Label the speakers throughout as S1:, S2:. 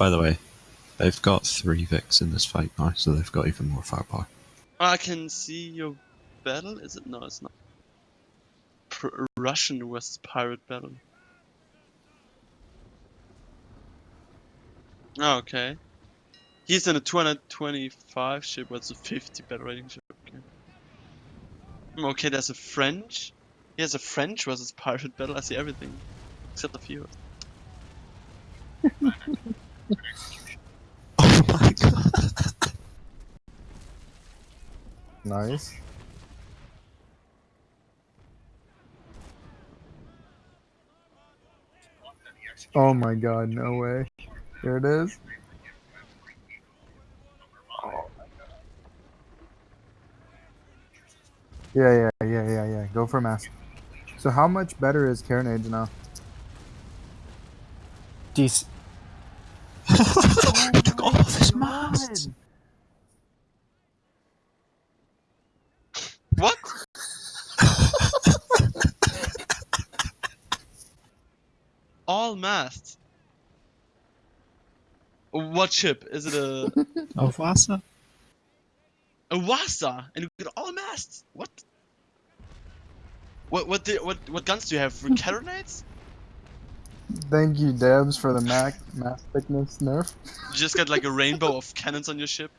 S1: By the way, they've got three Vics in this fight now, so they've got even more firepower.
S2: I can see your battle. Is it? No, it's not. Pr- Russian versus pirate battle. Oh, okay. He's in a 225 ship, but it's a 50 battle rating ship. Okay. Hmm, Okay, there's a French. He has a French versus pirate battle. I see everything except the few.
S1: Oh my god!
S3: Nice. Oh my god, no way. Here it is. Yeah, yeah, yeah, yeah, yeah. Go for mass. So how much better is Carnage now?
S1: He took all of his masts!
S2: What? All masts. What ship? Is it a
S1: Oh, Vasa?
S2: a Wasa? And you get all masts? What? What what the, what what guns do you have? Carronades?
S3: Thank you, Debs, for the mac mass thickness nerf.
S2: You just got like a rainbow of cannons on your ship.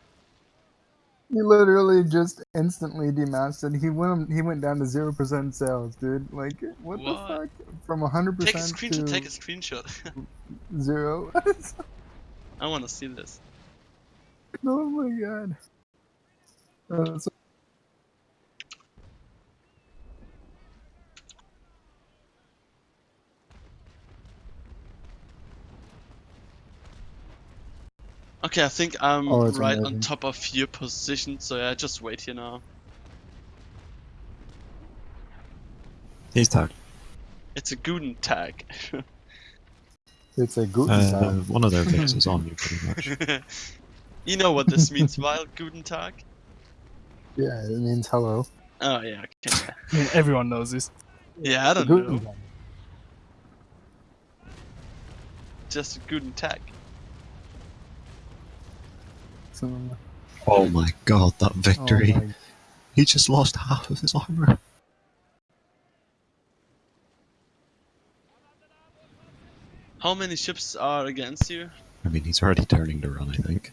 S3: He literally just instantly demasted. He went he went down to zero percent sales, dude. Like what,
S2: What?
S3: the fuck? From hundred percent.
S2: Take a screenshot.
S3: to
S2: Take a screenshot.
S3: zero.
S2: I want to see this.
S3: oh my god. Uh, so-
S2: Okay, I think I'm
S3: Oh, it's
S2: right on top of your position, so yeah, just wait here now.
S1: He's tagged.
S2: It's a Guten tag.
S3: it's a good
S1: Uh, one of their things is on you, pretty much.
S2: you know what this means, Wild Guten Tag?
S3: Yeah, it means hello.
S2: Oh yeah, okay.
S4: I mean, everyone knows this.
S2: Yeah, I don't
S3: Guten
S2: know.
S3: Tag.
S2: Just a Guten Tag.
S3: So-
S1: Oh my god, that
S3: oh
S1: victory!
S3: my-
S1: He just lost half of his armor.
S2: How many ships are against you?
S1: I mean, he's already turning to run, I think.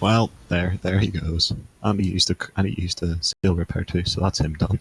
S1: Well, there, there he goes. And he used a, and he used a steel repair too, so that's him done.